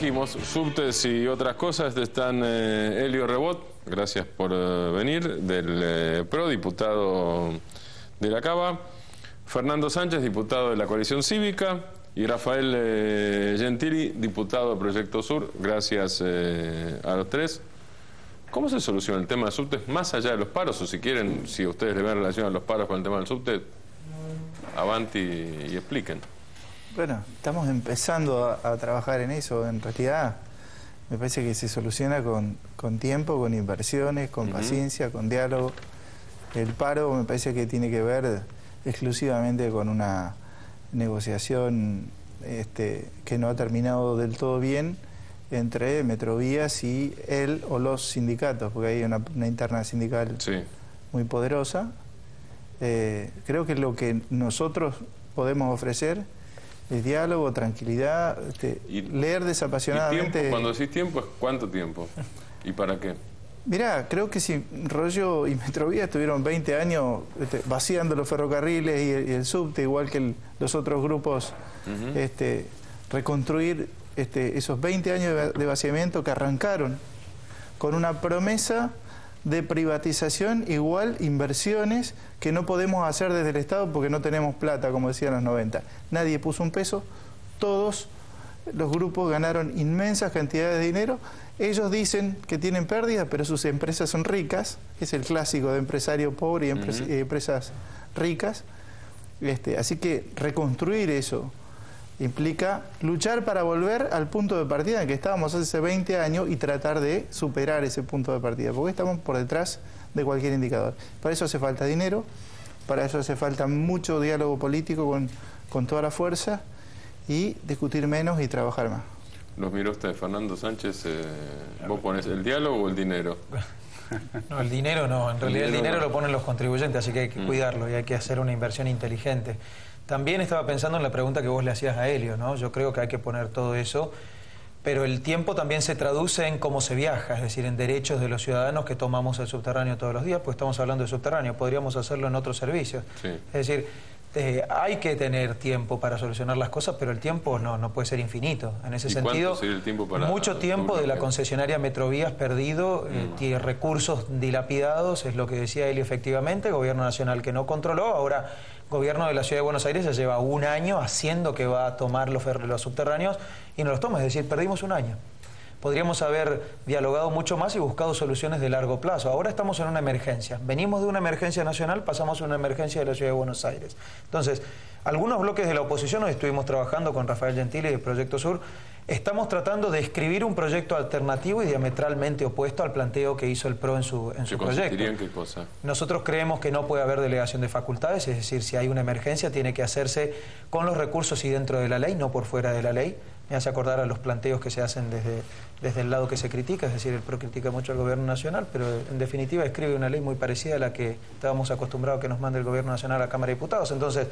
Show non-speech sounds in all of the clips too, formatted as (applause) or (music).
dijimos, subtes y otras cosas, están eh, Elio Rebot, gracias por eh, venir, del eh, PRO, diputado de la Cava, Fernando Sánchez, diputado de la Coalición Cívica, y Rafael Gentili, diputado de Proyecto Sur, gracias a los tres. ¿Cómo se soluciona el tema de subtes más allá de los paros? O si quieren, si ustedes le ven relación a los paros con el tema del subte, avanti y expliquen. Bueno, estamos empezando a, trabajar en eso. En realidad, me parece que se soluciona con, tiempo, con inversiones, con paciencia, con diálogo. El paro me parece que tiene que ver exclusivamente con una negociación este, que no ha terminado del todo bien entre Metrovías y él o los sindicatos, porque hay una, interna sindical muy poderosa. Eh, creo que lo que nosotros podemos ofrecer diálogo, tranquilidad, este, leer desapasionadamente. Cuando decís tiempo, ¿cuánto tiempo? ¿Y para qué? Mirá, creo que si Rollo y Metrovía estuvieron 20 años este, vaciando los ferrocarriles y el, subte, igual que los otros grupos, este, reconstruir este, esos 20 años de vaciamiento que arrancaron con una promesa de privatización igual inversiones que no podemos hacer desde el Estado porque no tenemos plata, como decían los 90. Nadie puso un peso, todos los grupos ganaron inmensas cantidades de dinero. Ellos dicen que tienen pérdidas, pero sus empresas son ricas, es el clásico de empresario pobre y, empresas ricas. Este, así que reconstruir eso implica luchar para volver al punto de partida en que estábamos hace 20 años y tratar de superar ese punto de partida, porque estamos por detrás de cualquier indicador. Para eso hace falta dinero, para eso hace falta mucho diálogo político con, con toda la fuerza y discutir menos y trabajar más. Los miro usted, Fernando Sánchez, eh, ¿vos pones el diálogo o el dinero? (laughs) No, el dinero no, en realidad el dinero, lo ponen los contribuyentes, así que hay que mm. cuidarlo y hay que hacer una inversión inteligente. También estaba pensando en la pregunta que vos le hacías a Helio, ¿no? Yo creo que hay que poner todo eso, pero el tiempo también se traduce en cómo se viaja, es decir, en derechos de los ciudadanos que tomamos el subterráneo todos los días, pues estamos hablando de subterráneo, podríamos hacerlo en otros servicios. Es decir, eh, hay que tener tiempo para solucionar las cosas, pero el tiempo no, no puede ser infinito. En ese sentido, mucho tiempo de la concesionaria Metrovías perdido, eh, mm. recursos dilapidados, es lo que decía él efectivamente, gobierno nacional que no controló, ahora gobierno de la Ciudad de Buenos Aires ya lleva un año haciendo que va a tomar los, los subterráneos y no los toma, es decir, perdimos un año. Podríamos haber dialogado mucho más y buscado soluciones de largo plazo. Ahora estamos en una emergencia. Venimos de una emergencia nacional, pasamos a una emergencia de la Ciudad de Buenos Aires. Entonces, algunos bloques de la oposición, hoy estuvimos trabajando con Rafael Gentili de Proyecto Sur, Estamos tratando de escribir un proyecto alternativo y diametralmente opuesto al planteo que hizo el PRO en su, en su proyecto. En qué cosa? Nosotros creemos que no puede haber delegación de facultades, es decir, si hay una emergencia tiene que hacerse con los recursos y dentro de la ley, no por fuera de la ley. Me hace acordar a los planteos que se hacen desde, desde el lado que se critica, es decir, el PRO critica mucho al gobierno nacional, pero en definitiva escribe una ley muy parecida a la que estábamos acostumbrados que nos mande el gobierno nacional a la Cámara de Diputados. Entonces,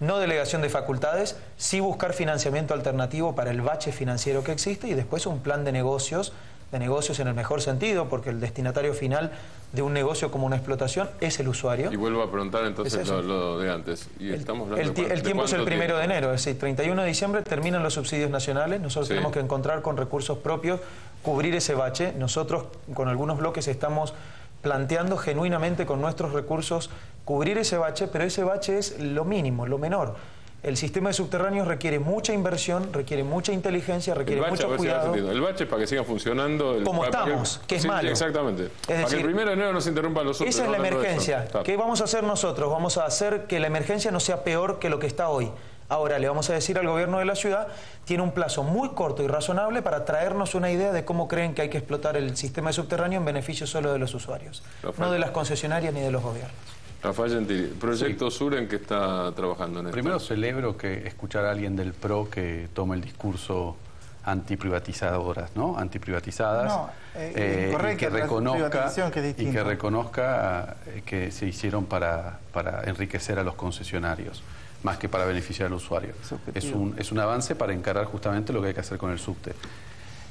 no delegación de facultades, sí buscar financiamiento alternativo para el bache financiero que existe y después un plan de negocios, de negocios en el mejor sentido, porque el destinatario final de un negocio como una explotación es el usuario. Y vuelvo a preguntar entonces lo, de antes. Y el, estamos el, tiempo es el primero de enero, es decir, 31 de diciembre terminan los subsidios nacionales, nosotros tenemos que encontrar con recursos propios, cubrir ese bache. Nosotros con algunos bloques estamos planteando genuinamente con nuestros recursos cubrir ese bache, pero ese bache es lo mínimo, lo menor. El sistema de subterráneos requiere mucha inversión, requiere mucha inteligencia, requiere mucho cuidado. El bache es para que siga funcionando. Como estamos, que, es malo. Exactamente. para que el primero de enero no se interrumpan los otros. Esa es la emergencia. ¿Qué vamos a hacer nosotros? Vamos a hacer que la emergencia no sea peor que lo que está hoy. Ahora le vamos a decir al gobierno de la ciudad, tiene un plazo muy corto y razonable para traernos una idea de cómo creen que hay que explotar el sistema de subterráneo en beneficio solo de los usuarios, no de las concesionarias ni de los gobiernos. Rafael Gentili, ¿Proyecto Sur en qué está trabajando en esto? Primero celebro que escuchar a alguien del PRO que tome el discurso antiprivatizadoras, ¿no? Antiprivatizadas. No, eh, eh, y que reconozca, y que reconozca eh, que se hicieron para, para enriquecer a los concesionarios, más que para beneficiar al usuario. Es un, es un avance para encarar justamente lo que hay que hacer con el subte.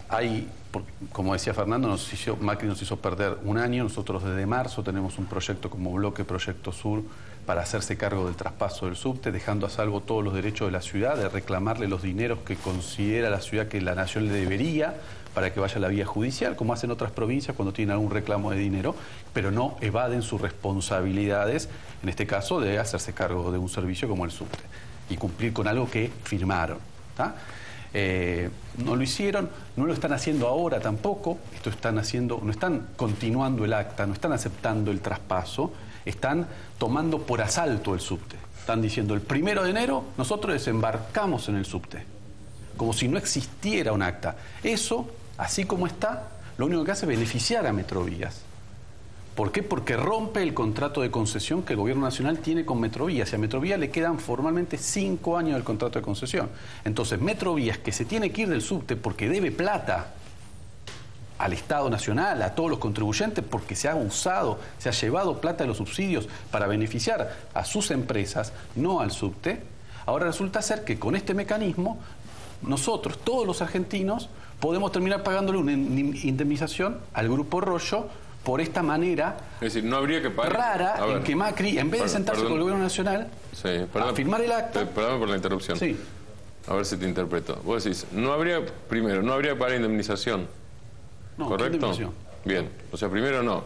Hay, como decía Fernando, nos hizo, Macri nos hizo perder un año. Nosotros desde marzo tenemos un proyecto como bloque Proyecto Sur para hacerse cargo del traspaso del subte, dejando a salvo todos los derechos de la ciudad, de reclamarle los dineros que considera la ciudad que la nación le debería para que vaya a la vía judicial, como hacen otras provincias cuando tienen algún reclamo de dinero, pero no evaden sus responsabilidades, en este caso de hacerse cargo de un servicio como el subte y cumplir con algo que firmaron. Eh, no lo hicieron, no lo están haciendo ahora tampoco, esto están haciendo, no están continuando el acta, no están aceptando el traspaso, están tomando por asalto el subte. Están diciendo el primero de enero nosotros desembarcamos en el subte, como si no existiera un acta. Eso, así como está, lo único que hace es beneficiar a Metrovías. ¿Por qué? Porque rompe el contrato de concesión que el Gobierno Nacional tiene con Metrovías. Y a Metrovías le quedan formalmente cinco años del contrato de concesión. Entonces, Metrovías, que se tiene que ir del subte porque debe plata al Estado Nacional, a todos los contribuyentes, porque se ha usado, se ha llevado plata de los subsidios para beneficiar a sus empresas, no al subte, ahora resulta ser que con este mecanismo nosotros, todos los argentinos, podemos terminar pagándole una indemnización al Grupo Rollo por esta manera es decir, no habría que pagar... rara en que Macri, en vez de sentarse con el gobierno nacional a firmar el acta... Perdón por la interrupción. Sí. A ver si te interpreto. Vos decís, no habría, primero, no habría que pagar indemnización. No, ¿Correcto? Bien. O sea, primero no.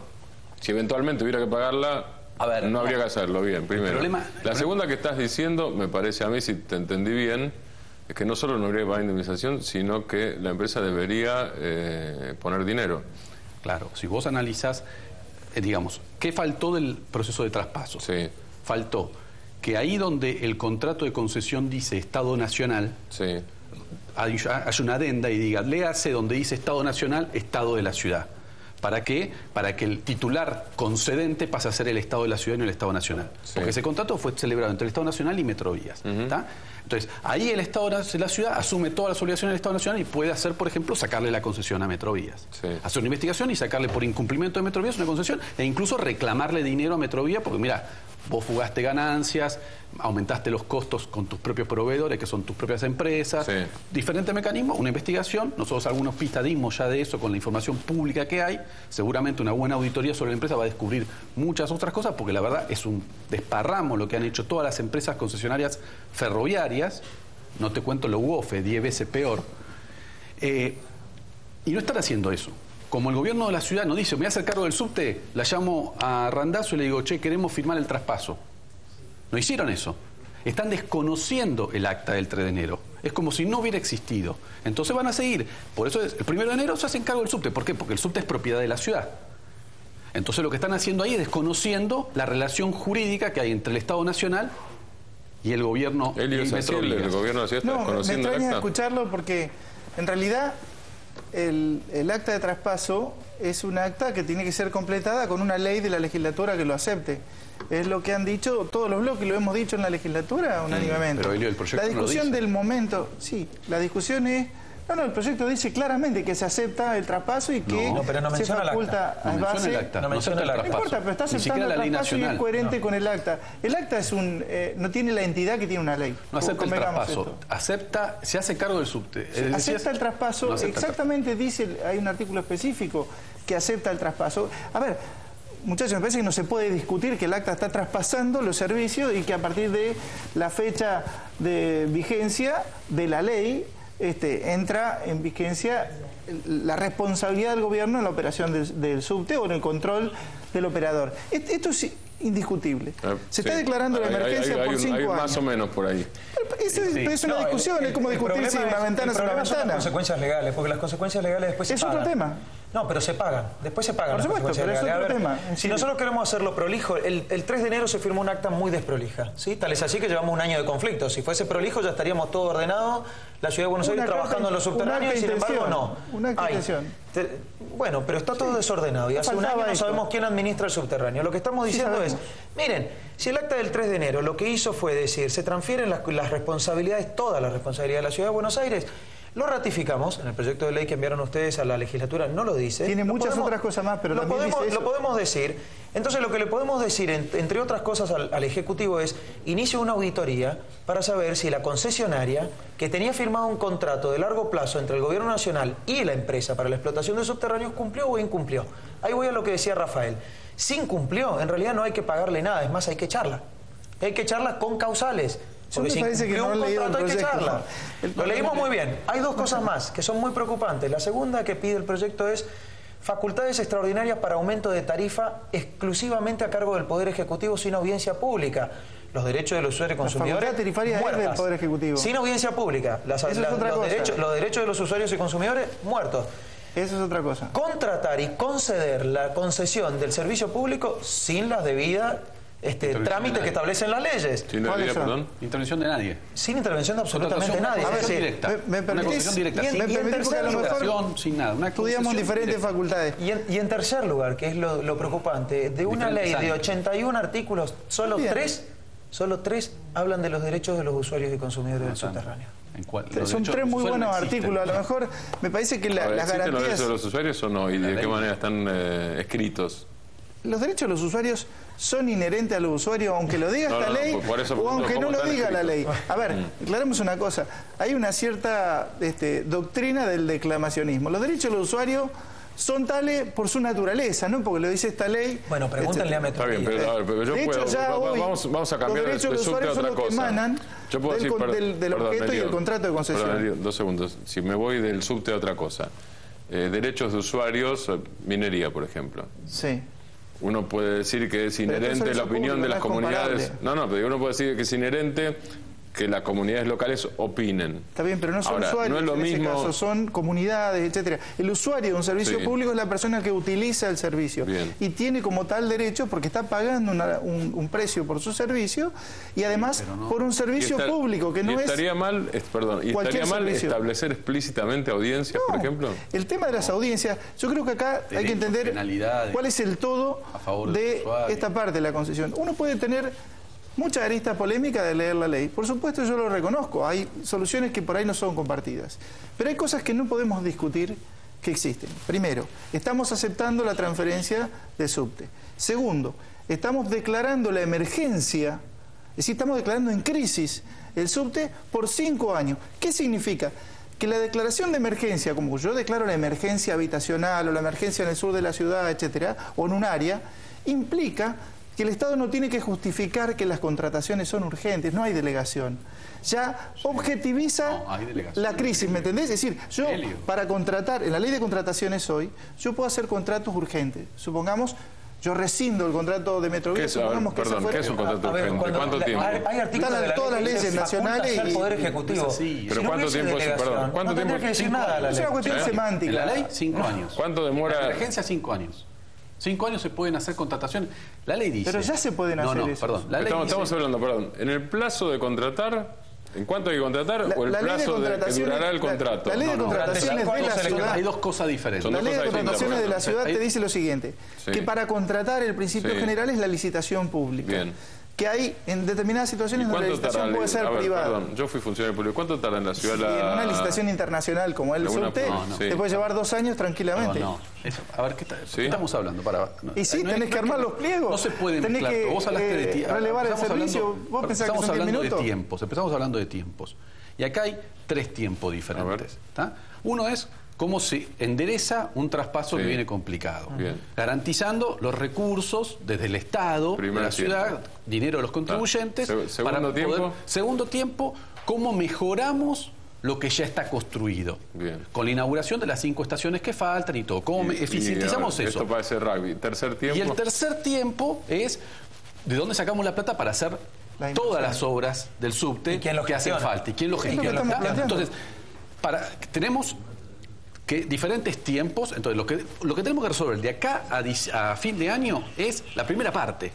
Si eventualmente hubiera que pagarla, a ver, no habría que hacerlo. Bien, primero. la segunda que estás diciendo, me parece a mí, si te entendí bien, es que no solo no habría que pagar indemnización, sino que la empresa debería eh, poner dinero. Claro, si vos analizás, eh, digamos, ¿qué faltó del proceso de traspaso? Sí. Faltó que ahí donde el contrato de concesión dice Estado Nacional, sí. hay, una adenda y diga, léase donde dice Estado Nacional, Estado de la ciudad. ¿Para qué? Para que el titular concedente pase a ser el Estado de la ciudad y no el Estado Nacional. Porque ese contrato fue celebrado entre el Estado Nacional y Metrovías. Entonces, ahí el Estado de la ciudad asume todas las obligaciones del Estado Nacional y puede hacer, por ejemplo, sacarle la concesión a Metrovías. Hacer una investigación y sacarle por incumplimiento de Metrovías una concesión e incluso reclamarle dinero a Metrovías porque, mira, vos fugaste ganancias, aumentaste los costos con tus propios proveedores, que son tus propias empresas. Diferente mecanismo, una investigación. Nosotros algunos pistas dimos ya de eso con la información pública que hay. Seguramente una buena auditoría sobre la empresa va a descubrir muchas otras cosas, porque la verdad es un desparramo lo que han hecho todas las empresas concesionarias ferroviarias. No te cuento lo UOFE, 10 veces peor. Eh, y no están haciendo eso. Como el gobierno de la ciudad nos dice, me voy a hacer cargo del subte, la llamo a Randazo y le digo, che, queremos firmar el traspaso. No hicieron eso. Están desconociendo el acta del 3 de enero. Es como si no hubiera existido. Entonces van a seguir. Por eso el 1 de enero se hacen cargo del subte. ¿Por qué? Porque el subte es propiedad de la ciudad. Entonces lo que están haciendo ahí es desconociendo la relación jurídica que hay entre el Estado Nacional y el gobierno el, el gobierno de la ciudad no, me extraña escucharlo porque en realidad el, el acta de traspaso es un acta que tiene que ser completada con una ley de la legislatura que lo acepte. Es lo que han dicho todos los bloques, lo hemos dicho en la legislatura unánimemente. Pero el proyecto la discusión del momento, sí, la discusión es no, no, el proyecto dice claramente que se acepta el traspaso y que no, pero no se faculta a base... El acta. No, menciona el acta. No importa, pero está aceptando el traspaso y es coherente con el acta. El acta es un, eh, no tiene la entidad que tiene una ley. No acepta el traspaso. Acepta, se hace cargo del subte. acepta el traspaso, exactamente dice, hay un artículo específico que acepta el traspaso. A ver, muchachos, me parece que no se puede discutir que el acta está traspasando los servicios y que a partir de la fecha de vigencia de la ley este, entra en vigencia la responsabilidad del gobierno en la operación del, subte o en el control del operador. Esto es indiscutible. Ah, Se está declarando la emergencia por cinco años. Más o menos por ahí. Es, es una discusión, es como discutir si una ventana es una ventana. Son las consecuencias legales, porque las consecuencias legales después se Es otro tema. No, pero se pagan. Después se pagan. Por supuesto, pero es otro tema. Si nosotros queremos hacerlo prolijo, el, 3 de enero se firmó un acta muy desprolija. ¿sí? Tal es así que llevamos un año de conflicto. Si fuese prolijo ya estaríamos todo ordenado, la ciudad de Buenos Aires trabajando en los subterráneos y sin embargo no. Una intención. bueno, pero está todo desordenado y hace un año no sabemos quién administra el subterráneo. Lo que estamos diciendo es, miren, si el acta del 3 de enero lo que hizo fue decir, se transfieren las, las responsabilidades, todas las responsabilidades de la ciudad de Buenos Aires, Lo ratificamos en el proyecto de ley que enviaron ustedes a la legislatura, no lo dice. Tiene Lo muchas podemos- otras cosas más, pero lo también podemos, dice eso. Lo podemos decir. Entonces lo que le podemos decir, en- entre otras cosas, al, al Ejecutivo es, inicie una auditoría para saber si la concesionaria, que tenía firmado un contrato de largo plazo entre el Gobierno Nacional y la empresa para la explotación de subterráneos, cumplió o incumplió. Ahí voy a lo que decía Rafael. Si incumplió, en realidad no hay que pagarle nada, es más, hay que echarla. Hay que echarla con causales. Porque si que no un el contrato, hay que echarla. Lo leímos muy bien. Hay dos cosas más que son muy preocupantes. La segunda que pide el proyecto es facultades extraordinarias para aumento de tarifa exclusivamente a cargo del Poder Ejecutivo sin audiencia pública. Los derechos de los usuarios y consumidores. facultad tarifaria es muertas. del Poder Ejecutivo. Sin audiencia pública. Las- Eso es la- otra los, cosa. derechos, los derechos de los usuarios y consumidores muertos. Eso es otra cosa. Contratar y conceder la concesión del servicio público sin las debidas este, trámites que establecen las leyes. Sin. Intervención de nadie. Sin intervención de absolutamente nadie. directa. me- me una permitís- concesión directa. y en- sin Me y en permitís porque a lo tercer mejor licitación, sin nada. Una estudiamos diferentes directa. facultades. Y en, y en tercer lugar, que es lo, lo preocupante, de una Diferentes ley de años. 81 artículos, solo Bien. tres, solo tres hablan de los derechos de los usuarios y consumidores del subterráneo. En cual- Son derechos tres muy buenos no artículos. A lo mejor me parece que la- A ver, las ¿Existen los garantías... derechos de los usuarios o no? ¿Y de qué manera están eh, escritos? Los derechos de los usuarios son inherentes a los usuarios, aunque lo diga No, esta no, ley eso o aunque no ¿cómo lo diga la ley. A ver, aclaremos una cosa. Hay una cierta este, doctrina del declamacionismo. Los derechos de los usuarios son tales por su naturaleza, no porque lo dice esta ley. Bueno, pregúntenle a Está Metro. bien, pero, a ver, pero yo de hecho, puedo. ya va- va- hoy vamos, vamos a cambiar los derechos de de los subte a usuarios son otra los que cosa. emanan Yo puedo del decir, con- per- del- del perdón, objeto y el contrato de concesión. perdón, dos segundos. Si me voy del subte a otra cosa. Eh, derechos de usuarios, eh, minería, por ejemplo. Sí. Uno puede decir que es inherente la opinión de las es comunidades. No, no, pero uno puede decir que es inherente que las comunidades locales opinen. Está bien, pero no son Ahora, usuarios no es lo en mismo- ese caso, son comunidades, etcétera. El usuario de un servicio Sí. público es la persona que utiliza el servicio Bien. y tiene como tal derecho porque está pagando una- un, un precio por su servicio y además por un servicio Y estar- público que y no es estaría mal, es- perdón, y cualquier estaría mal servicio. establecer explícitamente audiencias, por ejemplo. El tema de las audiencias, yo creo que acá hay que entender cuál es el todo a favor del de esta parte de la concesión. Uno puede tener mucha arista polémica de leer la ley. Por supuesto, yo lo reconozco. Hay soluciones que por ahí no son compartidas. Pero hay cosas que no podemos discutir que existen. Primero, estamos aceptando la transferencia de subte. Segundo, estamos declarando la emergencia, es decir, estamos declarando en crisis el subte por cinco años. ¿Qué significa? Que la declaración de emergencia, como yo declaro la emergencia habitacional o la emergencia en el sur de la ciudad, etcétera, o en un área, implica que el Estado no tiene que justificar que las contrataciones son urgentes, no hay delegación. Ya objetiviza No, la crisis, ¿me entendés? Es decir, yo Helio. para contratar, en la ley de contrataciones hoy, yo puedo hacer contratos urgentes. Supongamos, yo rescindo el contrato de ¿Qué Metrovía, es, a ver, supongamos que perdón, fuera- ¿qué es un contrato A ver, urgente? cuando- ¿Cuánto la- tiempo? Hay, artículos de la todas ley las que leyes nacionales y- Poder Ejecutivo. es así. Si Pero no ¿cuánto tiempo perdón, cuánto no tendría tiempo- que decir nada la años. Es ley. una cuestión ¿Sí? semántica. La ley, cinco años. ¿Cuánto demora? La emergencia, cinco años. Cinco años se pueden hacer contrataciones. La ley dice. Pero ya se pueden no, hacer no, esos. perdón. La ley Estamos, dice- estamos hablando, perdón, en el plazo de contratar, ¿en cuánto hay que contratar? La- ¿O el la plazo de, que durará el la- contrato? la ley de No, no. contrataciones de la ciudad. Hay dos cosas diferentes. La ley de contrataciones de la ciudad te dice lo siguiente, Sí. que para contratar el principio Sí. general es la licitación pública. Bien. Que hay en determinadas ¿Y situaciones donde la licitación puede ser ver, privada. Perdón, yo fui funcionario público. ¿Cuánto tarda en la ciudad Y la... en una licitación internacional como el Alguna- subte, no, no. te Sí. puede llevar dos años tranquilamente. No, no. Eso- a ver, ¿qué, está- ¿Sí? qué estamos hablando? Para, no, Y sí, no es- tenés que armar los pliegos. No se puede Tenés mezclar. que. Vos hablaste de eh, tiempo. relevar el servicio. Vos pensás que estamos son hablando minutos. de tiempos. Empezamos hablando de tiempos. Y acá hay tres tiempos diferentes. Uno es cómo se endereza un traspaso que viene complicado. Bien. Garantizando los recursos desde el Estado, Primer de la tiempo. ciudad, dinero de los contribuyentes. Se- segundo tiempo. Segundo tiempo, cómo mejoramos lo que ya está construido. Bien. Con la inauguración de las cinco estaciones que faltan y todo. ¿Cómo Y- y, eficientizamos a ver, eso? Esto parece rugby. Tercer tiempo. Y el tercer tiempo es de dónde sacamos la plata para hacer La todas las obras del subte ¿Y quién lo que hacen falta y quién lo gestiona. Entonces, para, tenemos que diferentes tiempos, entonces lo que, lo que tenemos que resolver de acá a, fin de año es la primera parte.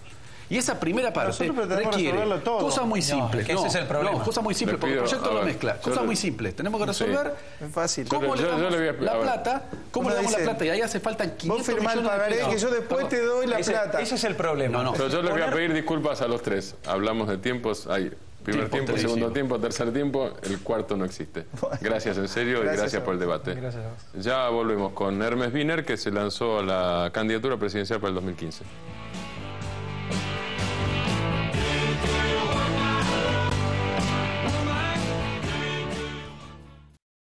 Y esa primera parte requiere resolverlo todo. cosas muy No, simples. es que ese es el problema. No, cosas muy simples, Le porque el proyecto lo mezcla. Cosas le- muy simples. Tenemos que resolver Es fácil. cómo Yo- le yo- yo damos le voy a- la plata, cómo le damos la plata y ahí hace faltan 500 Vos firmá el pagaré pesos. que yo después te doy la Ese, plata. ese es el problema. No, no. Pero yo les voy a pedir disculpas a los tres. Hablamos de tiempos. Hay Primer tiempo, segundo tiempo, tercer tiempo, el cuarto no existe. (laughs) Gracias en serio y gracias por el debate. Gracias Ya volvemos con Hermes Wiener, que se lanzó a la candidatura presidencial para el 2015.